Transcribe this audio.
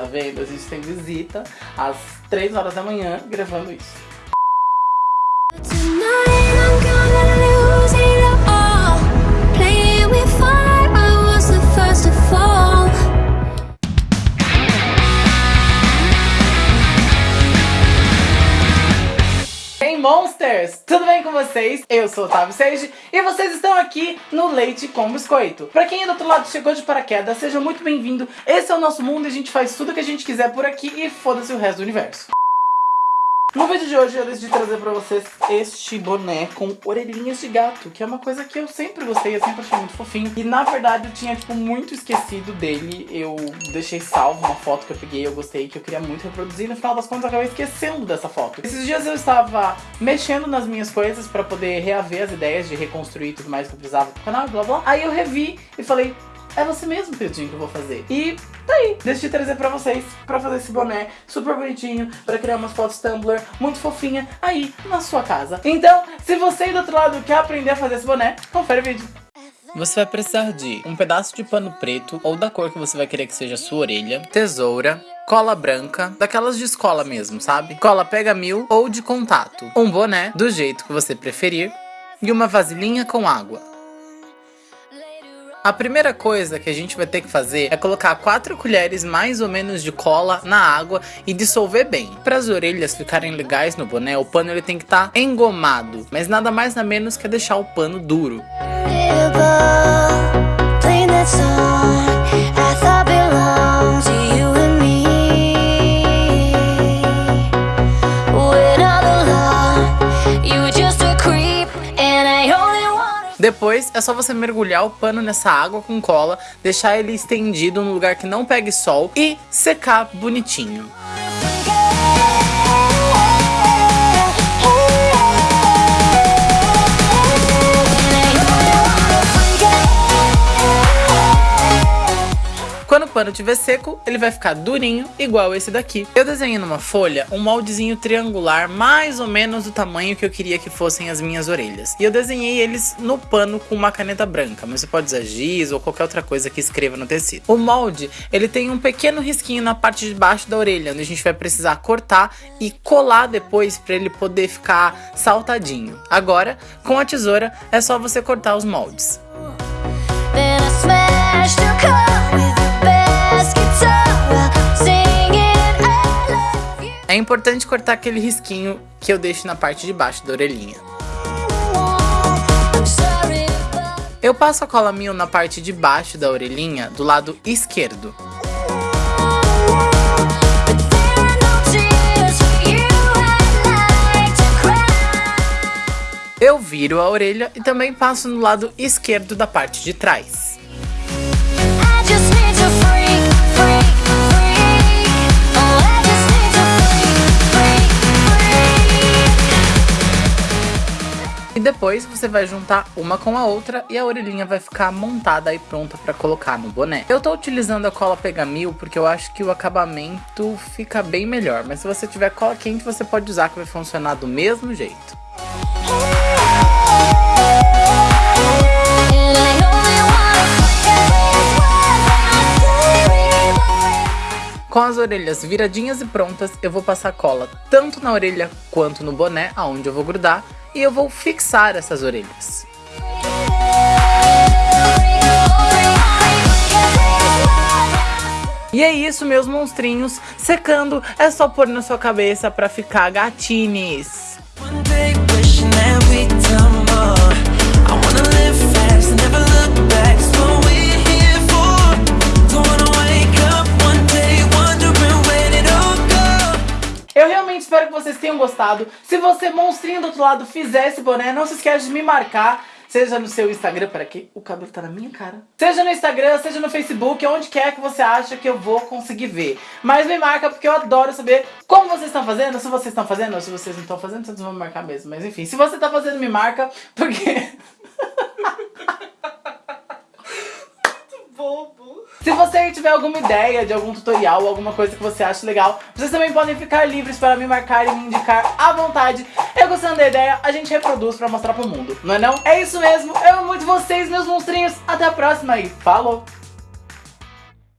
tá vendo? A gente tem visita às 3 horas da manhã gravando isso. Monsters! Tudo bem com vocês? Eu sou o Otávio Seiji e vocês estão aqui no Leite com Biscoito. Pra quem é do outro lado chegou de paraquedas, seja muito bem-vindo. Esse é o nosso mundo e a gente faz tudo que a gente quiser por aqui e foda-se o resto do universo. No vídeo de hoje eu decidi trazer pra vocês este boné com orelhinhas de gato, que é uma coisa que eu sempre gostei, eu sempre achei muito fofinho. E na verdade eu tinha, tipo, muito esquecido dele, eu deixei salvo uma foto que eu peguei, eu gostei, que eu queria muito reproduzir, no final das contas eu acabei esquecendo dessa foto. Esses dias eu estava mexendo nas minhas coisas pra poder reaver as ideias de reconstruir tudo mais que eu precisava pro canal, blá blá. Aí eu revi e falei, é você mesmo, Pedrinho, que eu vou fazer. E tá aí, decidi trazer pra vocês, pra fazer esse boné super bonitinho, pra criar umas fotos Tumblr muito fofinha aí na sua casa. Então, se você aí do outro lado quer aprender a fazer esse boné, confere o vídeo. Você vai precisar de um pedaço de pano preto ou da cor que você vai querer que seja a sua orelha, tesoura, cola branca, daquelas de escola mesmo, sabe? Cola pega mil ou de contato, um boné do jeito que você preferir e uma vasilhinha com água. A primeira coisa que a gente vai ter que fazer é colocar 4 colheres mais ou menos de cola na água e dissolver bem. Para as orelhas ficarem legais no boné, o pano ele tem que estar tá engomado, mas nada mais nada menos que deixar o pano duro. Depois é só você mergulhar o pano nessa água com cola, deixar ele estendido num lugar que não pegue sol e secar bonitinho. Quando estiver seco, ele vai ficar durinho, igual esse daqui. Eu desenhei numa folha um moldezinho triangular, mais ou menos do tamanho que eu queria que fossem as minhas orelhas. E eu desenhei eles no pano com uma caneta branca, mas você pode usar giz ou qualquer outra coisa que escreva no tecido. O molde, ele tem um pequeno risquinho na parte de baixo da orelha, onde a gente vai precisar cortar e colar depois para ele poder ficar saltadinho. Agora, com a tesoura, é só você cortar os moldes. Then I smashed your car É importante cortar aquele risquinho que eu deixo na parte de baixo da orelhinha. Eu passo a cola mil na parte de baixo da orelhinha, do lado esquerdo. Eu viro a orelha e também passo no lado esquerdo da parte de trás. E depois você vai juntar uma com a outra e a orelhinha vai ficar montada e pronta para colocar no boné. Eu tô utilizando a cola Pegamil porque eu acho que o acabamento fica bem melhor, mas se você tiver cola quente você pode usar que vai funcionar do mesmo jeito. Com as orelhas viradinhas e prontas, eu vou passar cola tanto na orelha quanto no boné, aonde eu vou grudar, e eu vou fixar essas orelhas. E é isso, meus monstrinhos. Secando é só pôr na sua cabeça pra ficar gatines. Gostado. Se você, monstrinho do outro lado, fizer esse boné, não se esquece de me marcar. Seja no seu Instagram, para que o cabelo tá na minha cara. Seja no Instagram, seja no Facebook, onde quer que você acha que eu vou conseguir ver. Mas me marca porque eu adoro saber como vocês estão fazendo, se vocês estão fazendo, ou se vocês não estão fazendo, vocês vão me marcar mesmo. Mas enfim, se você tá fazendo, me marca, porque... Se você tiver alguma ideia de algum tutorial, alguma coisa que você acha legal, vocês também podem ficar livres para me marcar e me indicar à vontade. Eu gostando da ideia, a gente reproduz pra mostrar pro mundo, não é não? É isso mesmo, eu amo muito vocês, meus monstrinhos. Até a próxima e falou!